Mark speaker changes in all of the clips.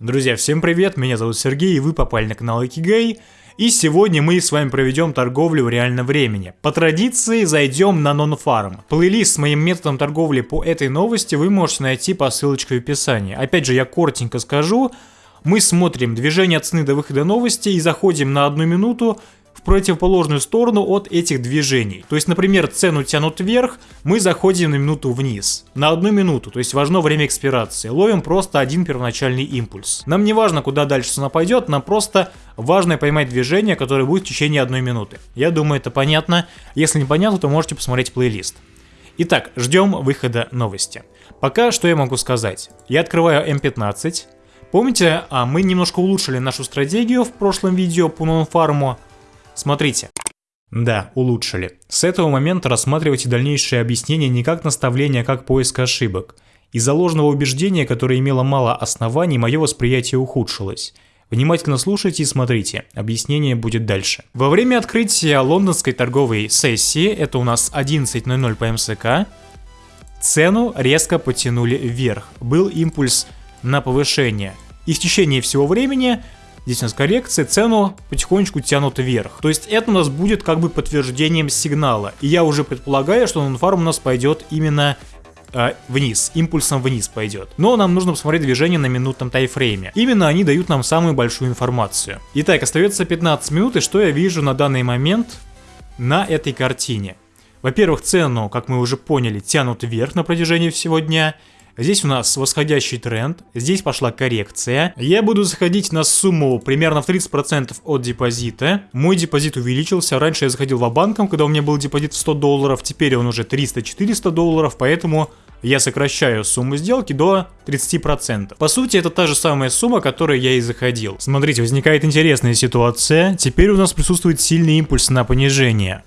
Speaker 1: Друзья, всем привет, меня зовут Сергей, и вы попали на канал Икигей. И сегодня мы с вами проведем торговлю в реальном времени. По традиции зайдем на Non-Farm. Плейлист с моим методом торговли по этой новости вы можете найти по ссылочке в описании. Опять же, я коротенько скажу. Мы смотрим движение цены до выхода новости и заходим на одну минуту противоположную сторону от этих движений. То есть, например, цену тянут вверх, мы заходим на минуту вниз. На одну минуту, то есть важно время экспирации. Ловим просто один первоначальный импульс. Нам не важно, куда дальше цена пойдет, нам просто важно поймать движение, которое будет в течение одной минуты. Я думаю, это понятно. Если не понятно, то можете посмотреть плейлист. Итак, ждем выхода новости. Пока что я могу сказать. Я открываю М15. Помните, а мы немножко улучшили нашу стратегию в прошлом видео по нонфарму. Смотрите. Да, улучшили. С этого момента рассматривайте дальнейшие объяснения не как наставление, а как поиск ошибок. Из-за ложного убеждения, которое имело мало оснований, мое восприятие ухудшилось. Внимательно слушайте и смотрите, объяснение будет дальше. Во время открытия лондонской торговой сессии, это у нас 11.00 по МСК, цену резко потянули вверх. Был импульс на повышение. И в течение всего времени Здесь у нас коррекция, цену потихонечку тянут вверх. То есть это у нас будет как бы подтверждением сигнала. И я уже предполагаю, что нонфарм у нас пойдет именно э, вниз, импульсом вниз пойдет. Но нам нужно посмотреть движение на минутном тайфрейме. Именно они дают нам самую большую информацию. Итак, остается 15 минут, и что я вижу на данный момент на этой картине? Во-первых, цену, как мы уже поняли, тянут вверх на протяжении всего дня. Здесь у нас восходящий тренд, здесь пошла коррекция. Я буду заходить на сумму примерно в 30% от депозита. Мой депозит увеличился, раньше я заходил в банком, когда у меня был депозит в 100 долларов, теперь он уже 300-400 долларов, поэтому я сокращаю сумму сделки до 30%. По сути, это та же самая сумма, которой я и заходил. Смотрите, возникает интересная ситуация. Теперь у нас присутствует сильный импульс на понижение.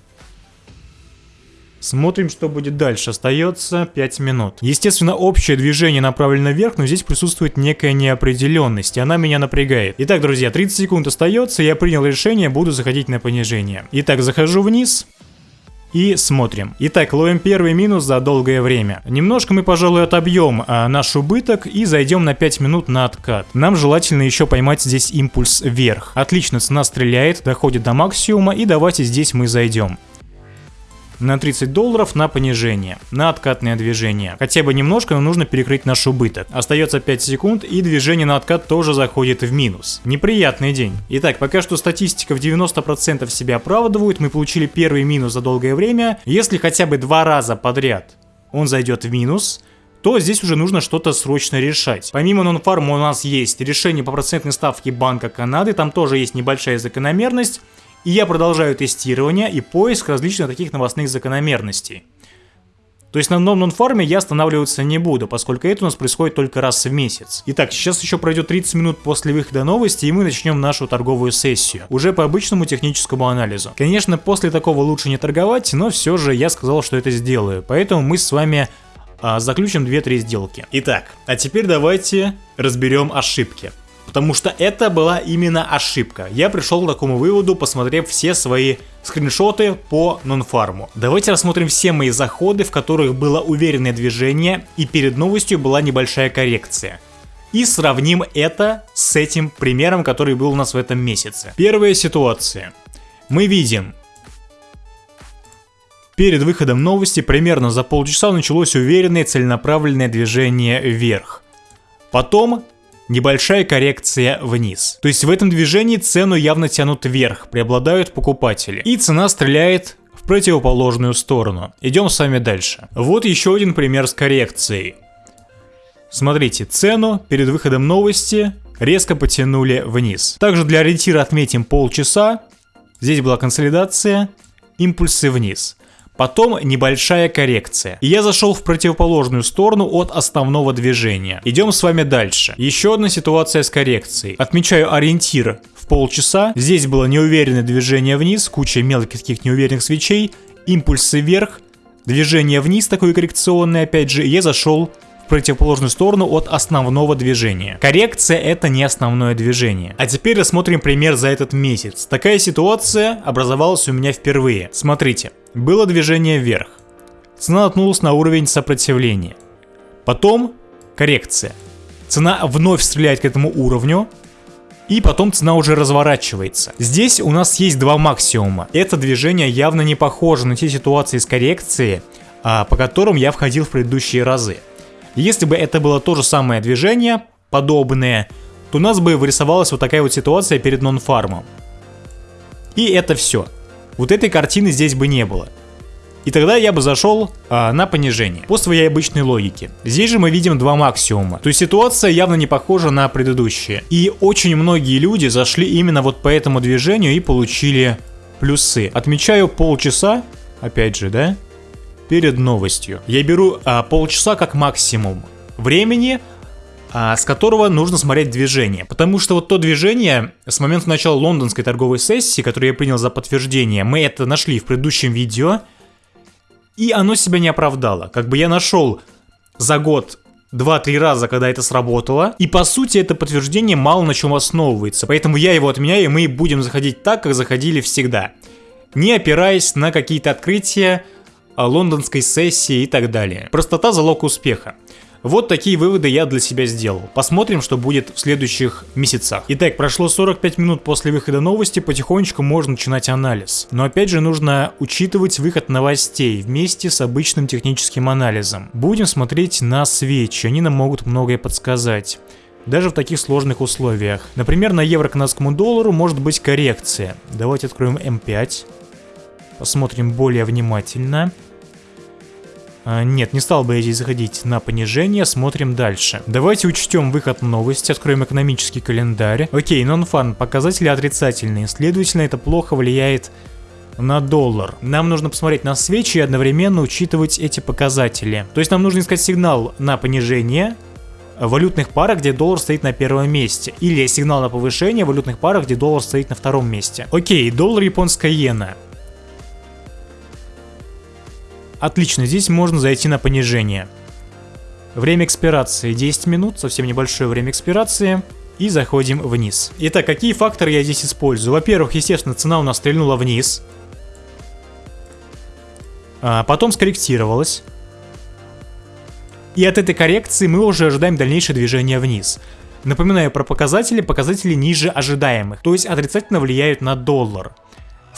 Speaker 1: Смотрим, что будет дальше. Остается 5 минут. Естественно, общее движение направлено вверх, но здесь присутствует некая неопределенность, и она меня напрягает. Итак, друзья, 30 секунд остается, я принял решение, буду заходить на понижение. Итак, захожу вниз. И смотрим. Итак, ловим первый минус за долгое время. Немножко мы, пожалуй, отобьем а, наш убыток и зайдем на 5 минут на откат. Нам желательно еще поймать здесь импульс вверх. Отлично, цена стреляет, доходит до максимума и давайте здесь мы зайдем на 30 долларов на понижение, на откатное движение. Хотя бы немножко, но нужно перекрыть наш убыток. Остается 5 секунд и движение на откат тоже заходит в минус. Неприятный день. Итак, пока что статистика в 90% себя оправдывает, мы получили первый минус за долгое время. Если хотя бы два раза подряд он зайдет в минус, то здесь уже нужно что-то срочно решать. Помимо нонфарма у нас есть решение по процентной ставке Банка Канады, там тоже есть небольшая закономерность. И я продолжаю тестирование и поиск различных таких новостных закономерностей. То есть на новом фарме я останавливаться не буду, поскольку это у нас происходит только раз в месяц. Итак, сейчас еще пройдет 30 минут после выхода новости, и мы начнем нашу торговую сессию. Уже по обычному техническому анализу. Конечно, после такого лучше не торговать, но все же я сказал, что это сделаю. Поэтому мы с вами а, заключим 2-3 сделки. Итак, а теперь давайте разберем ошибки. Потому что это была именно ошибка. Я пришел к такому выводу, посмотрев все свои скриншоты по нонфарму. Давайте рассмотрим все мои заходы, в которых было уверенное движение и перед новостью была небольшая коррекция. И сравним это с этим примером, который был у нас в этом месяце. Первая ситуация. Мы видим, Перед выходом новости примерно за полчаса началось уверенное целенаправленное движение вверх. Потом небольшая коррекция вниз. То есть в этом движении цену явно тянут вверх, преобладают покупатели. И цена стреляет в противоположную сторону. Идем с вами дальше. Вот еще один пример с коррекцией. Смотрите, цену перед выходом новости резко потянули вниз. Также для ориентира отметим полчаса. Здесь была консолидация, импульсы вниз. Потом небольшая коррекция. И я зашел в противоположную сторону от основного движения. Идем с вами дальше. Еще одна ситуация с коррекцией. Отмечаю ориентир в полчаса. Здесь было неуверенное движение вниз, куча мелких таких неуверенных свечей, импульсы вверх, движение вниз такое коррекционное опять же, и я зашел противоположную сторону от основного движения. Коррекция это не основное движение. А теперь рассмотрим пример за этот месяц. Такая ситуация образовалась у меня впервые. Смотрите, было движение вверх. Цена наткнулась на уровень сопротивления. Потом коррекция. цена вновь стреляет к этому уровню, и потом цена уже разворачивается. Здесь у нас есть два максимума. Это движение явно не похоже на те ситуации с коррекцией, а, по которым я входил в предыдущие разы. Если бы это было то же самое движение, подобное, то у нас бы вырисовалась вот такая вот ситуация перед нон-фармом. И это все. Вот этой картины здесь бы не было. И тогда я бы зашел а, на понижение, по своей обычной логике. Здесь же мы видим два максимума. То есть ситуация явно не похожа на предыдущие. И очень многие люди зашли именно вот по этому движению и получили плюсы. Отмечаю полчаса, опять же, да, перед новостью. Я беру а, полчаса как максимум времени, с которого нужно смотреть движение. Потому что вот то движение с момента начала лондонской торговой сессии, которую я принял за подтверждение, мы это нашли в предыдущем видео, и оно себя не оправдало. Как бы я нашел за год 2-3 раза, когда это сработало. И по сути это подтверждение мало на чем основывается. Поэтому я его отменяю, и мы будем заходить так, как заходили всегда. Не опираясь на какие-то открытия лондонской сессии и так далее. Простота залог успеха. Вот такие выводы я для себя сделал. Посмотрим, что будет в следующих месяцах. Итак, прошло 45 минут после выхода новости, потихонечку можно начинать анализ. Но опять же нужно учитывать выход новостей вместе с обычным техническим анализом. Будем смотреть на свечи, они нам могут многое подсказать даже в таких сложных условиях. Например, на евро-канадскому доллару может быть коррекция. Давайте откроем М5. Посмотрим более внимательно. А, нет, не стал бы я здесь заходить на понижение, смотрим дальше. Давайте учтем выход новости, откроем экономический календарь. Окей, нон-фан, показатели отрицательные, следовательно это плохо влияет на доллар. Нам нужно посмотреть на свечи и одновременно учитывать эти показатели. То есть нам нужно искать сигнал на понижение, валютных парах, где доллар стоит на первом месте. Или сигнал на повышение валютных парах, где доллар стоит на втором месте. Окей, доллар японская иена. Отлично, здесь можно зайти на понижение. Время экспирации 10 минут, совсем небольшое время экспирации. И заходим вниз. Итак, какие факторы я здесь использую? Во-первых, естественно, цена у нас стрельнула вниз. А потом скорректировалась. И от этой коррекции мы уже ожидаем дальнейшее движение вниз. Напоминаю про показатели, показатели ниже ожидаемых, то есть отрицательно влияют на доллар.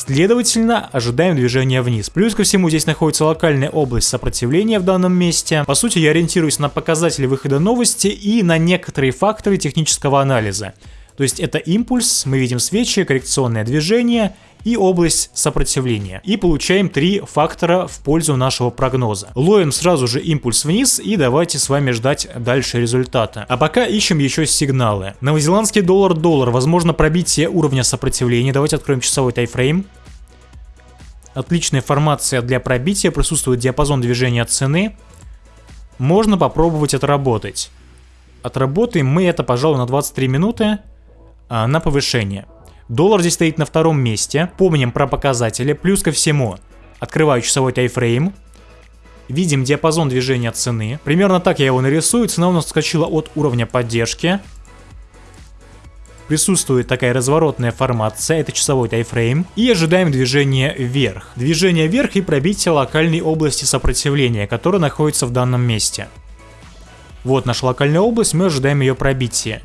Speaker 1: Следовательно, ожидаем движения вниз. Плюс ко всему здесь находится локальная область сопротивления в данном месте. По сути, я ориентируюсь на показатели выхода новости и на некоторые факторы технического анализа. То есть это импульс, мы видим свечи, коррекционное движение и область сопротивления. И получаем три фактора в пользу нашего прогноза. Ловим сразу же импульс вниз и давайте с вами ждать дальше результата. А пока ищем еще сигналы. Новозеландский доллар-доллар, возможно пробитие уровня сопротивления. Давайте откроем часовой тайфрейм. Отличная формация для пробития, присутствует диапазон движения цены. Можно попробовать отработать. Отработаем мы это, пожалуй, на 23 минуты а, на повышение. Доллар здесь стоит на втором месте. Помним про показатели. Плюс ко всему, открываю часовой тайфрейм. Видим диапазон движения цены. Примерно так я его нарисую. Цена у нас скачила от уровня поддержки. Присутствует такая разворотная формация, это часовой тайфрейм. И ожидаем движения вверх. Движение вверх и пробитие локальной области сопротивления, которая находится в данном месте. Вот наша локальная область, мы ожидаем ее пробития.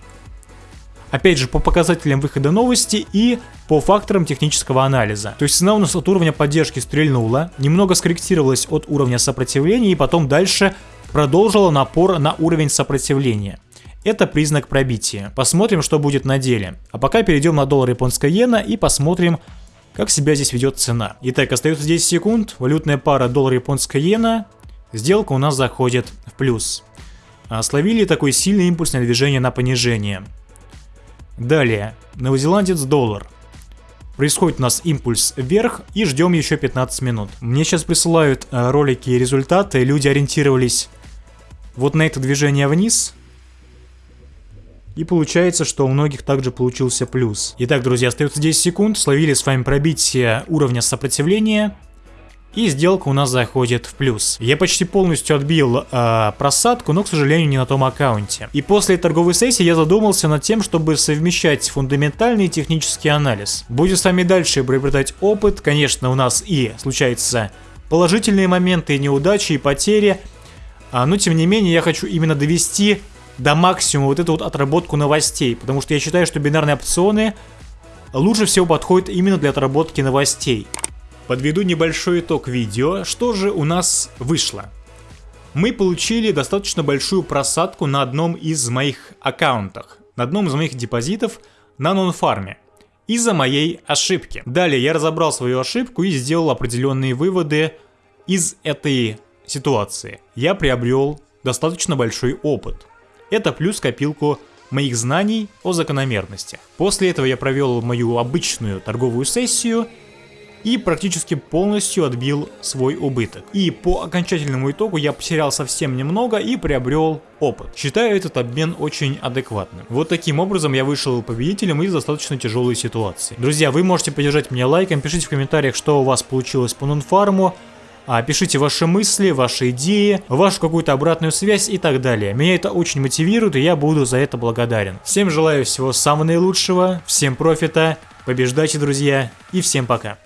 Speaker 1: Опять же, по показателям выхода новости и по факторам технического анализа. То есть цена у нас от уровня поддержки стрельнула, немного скорректировалась от уровня сопротивления и потом дальше продолжила напор на уровень сопротивления. Это признак пробития. Посмотрим, что будет на деле. А пока перейдем на доллар японская иена и посмотрим, как себя здесь ведет цена. Итак, остается 10 секунд. Валютная пара доллар японская иена. Сделка у нас заходит в плюс. Словили такой сильный импульсное движение на понижение. Далее, новозеландец доллар. Происходит у нас импульс вверх и ждем еще 15 минут. Мне сейчас присылают э, ролики и результаты, люди ориентировались вот на это движение вниз. И получается, что у многих также получился плюс. Итак, друзья, остается 10 секунд, словили с вами пробитие уровня сопротивления и сделка у нас заходит в плюс. Я почти полностью отбил э, просадку, но, к сожалению, не на том аккаунте. И после торговой сессии я задумался над тем, чтобы совмещать фундаментальный и технический анализ. Будем с вами дальше приобретать опыт, конечно, у нас и случаются положительные моменты, неудачи и потери, а, но тем не менее я хочу именно довести до максимума вот эту вот отработку новостей, потому что я считаю, что бинарные опционы лучше всего подходят именно для отработки новостей. Подведу небольшой итог видео, что же у нас вышло. Мы получили достаточно большую просадку на одном из моих аккаунтах, на одном из моих депозитов на нонфарме из-за моей ошибки. Далее я разобрал свою ошибку и сделал определенные выводы из этой ситуации. Я приобрел достаточно большой опыт. Это плюс копилку моих знаний о закономерностях. После этого я провел мою обычную торговую сессию и практически полностью отбил свой убыток. И по окончательному итогу я потерял совсем немного и приобрел опыт. Считаю этот обмен очень адекватным. Вот таким образом я вышел победителем из достаточно тяжелой ситуации. Друзья, вы можете поддержать меня лайком, пишите в комментариях, что у вас получилось по нонфарму. А, пишите ваши мысли, ваши идеи, вашу какую-то обратную связь и так далее. Меня это очень мотивирует, и я буду за это благодарен. Всем желаю всего самого наилучшего, всем профита, побеждайте, друзья, и всем пока.